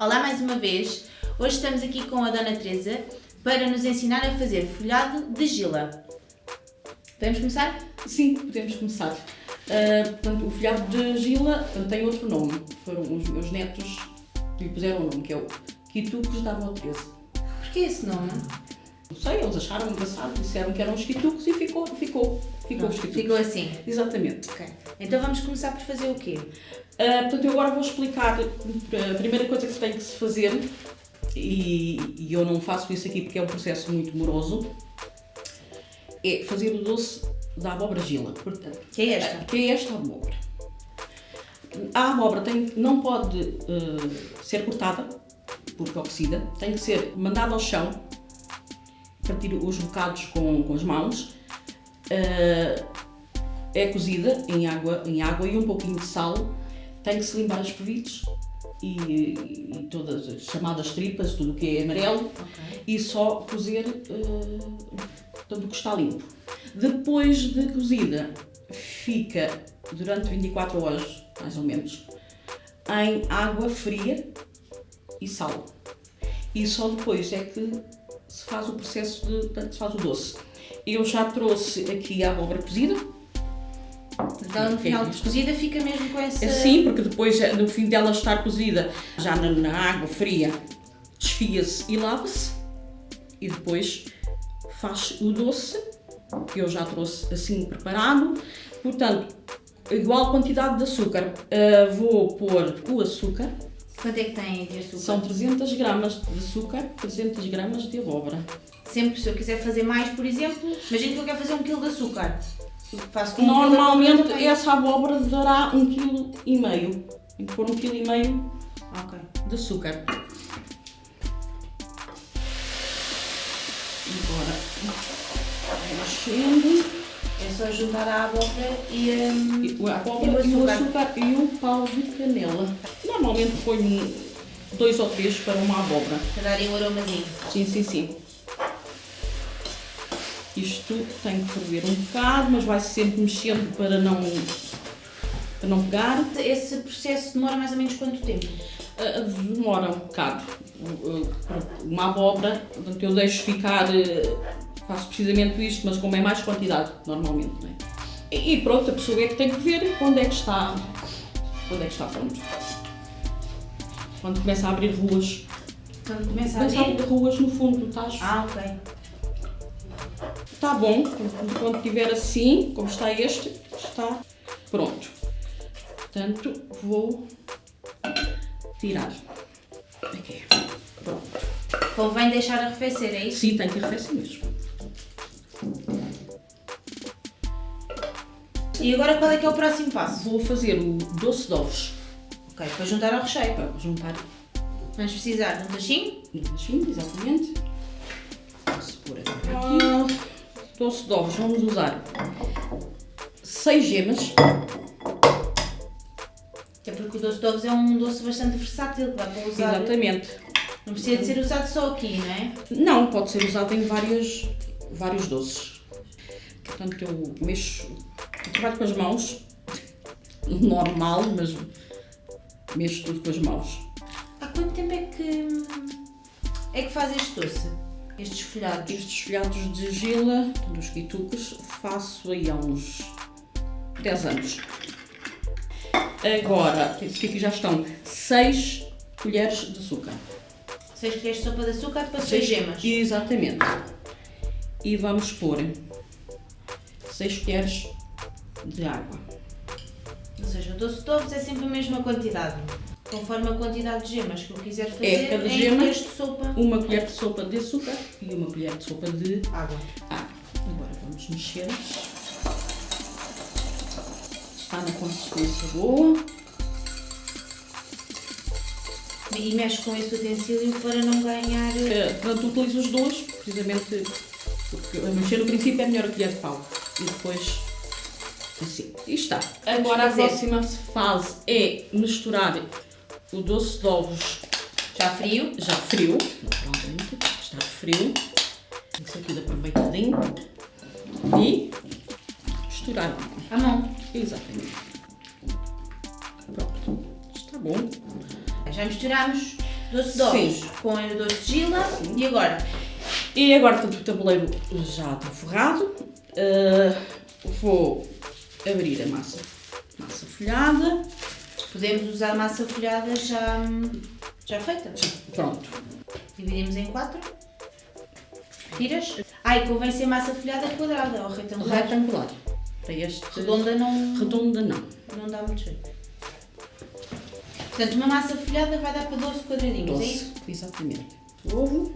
Olá mais uma vez, hoje estamos aqui com a Dona Teresa para nos ensinar a fazer folhado de gila. Podemos começar? Sim, podemos começar. Uh, portanto, o folhado de gila tem outro nome. Foram os meus netos que lhe puseram o nome, que é o Quitucos da Avó Teresa. Porquê esse nome? Não sei, eles acharam engraçado, disseram que eram os quitucos e ficou, ficou, ficou os quitucos. Ficou assim? Exatamente. Ok. Então vamos começar por fazer o quê? Uh, portanto, eu agora vou explicar a primeira coisa que tem que se fazer, e, e, eu não faço isso aqui porque é um processo muito moroso, é fazer o doce da abóbora gila. Portanto, que é esta? Que é esta abóbora. A abóbora tem, não pode uh, ser cortada, porque oxida, tem que ser mandada ao chão, partir os bocados com, com as mãos, uh, é cozida em água, em água e um pouquinho de sal tem que se limpar as pevites e, e, todas as chamadas tripas, tudo o que é amarelo, okay. e só cozer uh, tudo o que está limpo. Depois de cozida, fica durante 24 horas, mais ou menos, em água fria e sal. E só depois é que se faz o processo de, de se faz o doce. Eu já trouxe aqui a abóbora cozida, então no final de cozida fica mesmo com essa... Sim, porque depois no fim dela estar cozida já na, na água fria desfia-se e lava-se e depois faz o doce que eu já trouxe assim preparado. Portanto, igual quantidade de açúcar. Uh, vou pôr o açúcar. Quanto é que tem de açúcar? São 300 gramas de açúcar, 300 gramas de abóbora. Sempre se eu quiser fazer mais, por exemplo, imagina que eu quero fazer um quilo de açúcar. Faço Normalmente essa abóbora dará um quilo e meio. Tem que pôr um quilo e meio okay. de açúcar. Agora mexendo. É só juntar a abóbora e, um, e a abóbora e, o açúcar. e o açúcar e o pau de canela. Normalmente ponho dois ou três para uma abóbora. Para darem um aromazinho. Sim, sim, sim. Isto tem que ferver um bocado, mas vai sempre mexendo para não, para não pegar. Esse processo demora mais ou menos quanto tempo? Uh, demora um bocado. Uh, uma abóbora, portanto eu deixo ficar, uh, faço precisamente isto, mas como é mais quantidade, normalmente. Não é? E pronto, a pessoa é que tem que ver quando é que está, quando é que está pronto. Quando começa a abrir ruas. Quando começa a abrir? Começa a abrir ruas no fundo, estás? Ah, ok. Está bom, quando estiver assim, como está este, está pronto. Portanto, vou tirar. Aqui, pronto. Convém deixar arrefecer, é isso? Sim, tem que arrefecer mesmo. E agora qual é que é o próximo passo? Vou fazer o doce de ovos. Ok, para juntar ao recheio. Para juntar. Vamos precisar de um tachinho? Um tachinho, exatamente. Posso pôr aqui doce de ovos, vamos usar 6 gemas. É porque o doce de ovos é um doce bastante versátil que dá para usar. Exatamente. Não precisa de ser usado só aqui, não é? Não, pode ser usado em vários, vários doces. Portanto, eu mexo, trabalho com as mãos, normal, mas mexo tudo com as mãos. Há quanto tempo é que, é que faz este doce? Estes folhados? Estes folhados de gila, dos quitucos, faço aí há uns 10 anos. Agora, aqui já estão 6 colheres de açúcar. 6 colheres de sopa de açúcar para 6 gemas? Exatamente. E vamos pôr 6 colheres de água. Ou seja, o doce de ovos é sempre a mesma quantidade. Conforme a quantidade de gemas que eu quiser fazer, é cada gema, de sopa. uma colher de sopa de açúcar e uma colher de sopa de água. água. Agora vamos mexer. Está na consistência boa. E mexe com esse utensílio para não ganhar... É, portanto, utilizo os dois, precisamente porque mexer no princípio é melhor a colher de pau. E depois assim. E está. Agora a próxima fase é misturar o doce de ovos Já frio. Já frio, naturalmente, está frio. Isso aqui aproveitadinho. E misturar. À mão. Exatamente. Pronto, está bom. Já misturámos doce de ovos Sim. com o doce de gila. E agora? E agora que o tabuleiro já está forrado, eh, vou abrir a massa, massa folhada. Podemos usar massa folhada já, já feita. Pronto. Dividimos em quatro. Tiras. Ai, convém ser massa folhada quadrada ou retangular. Retangular. Para este Redonda não, redonda não. não dá muito jeito. Portanto, uma massa folhada vai dar para 12 quadradinhos, é Doce. isso? Exatamente. Ovo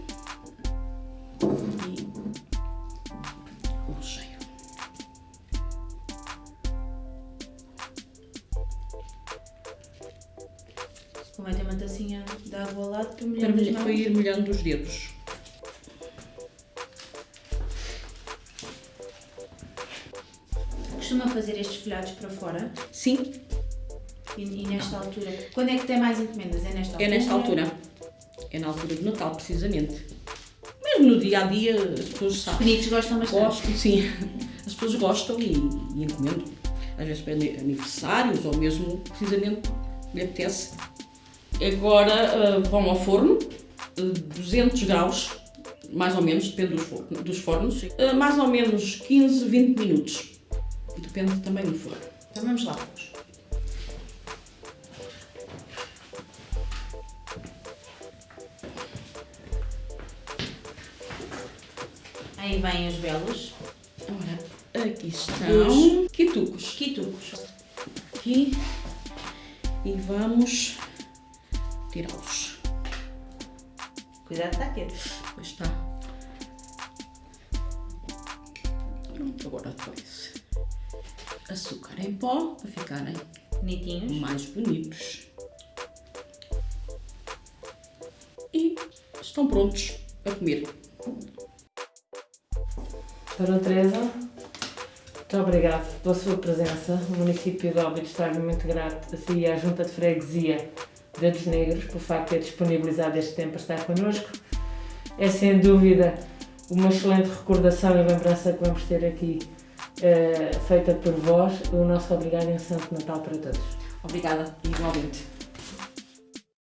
tacinha de água ao lado para mãos. para ir molhando os dedos. Costuma fazer estes folhados para fora Sim, e, e nesta altura. Quando é que tem mais encomendas? É nesta altura? é nesta altura. É na altura do Natal, precisamente. Mesmo no dia a dia, as pessoas Os sabem. pequenitos gostam bastante. Gostam, sim. As pessoas gostam e, e encomendam. Às vezes para ani- aniversários ou mesmo precisamente lhe apetece. Agora ah, vão ao forno, ah, 200 graus, mais ou menos, depende dos, for- dos fornos, ah, mais ou menos 15, 20 minutos. Depende também do forno. Então vamos lá. Aí vêm os belos Ora, aqui estão quitucos. quitucos. Aqui. E vamos tirá-los. Cuidado, está quieto. Pois está. Pronto, agora depois. Açúcar em pó para ficarem Bonitinhos. mais bonitos. E estão prontos a comer. Dona Teresa, muito obrigado pela sua presença. O município de Óbidos está muito grato a si e à Junta de Freguesia Dedos Negros por facto de ter disponibilizado este tempo para estar connosco. É sem dúvida uma excelente recordação e lembrança que vamos ter aqui eh, feita por vós. O nosso obrigado e um Santo Natal para todos. Obrigada, igualmente.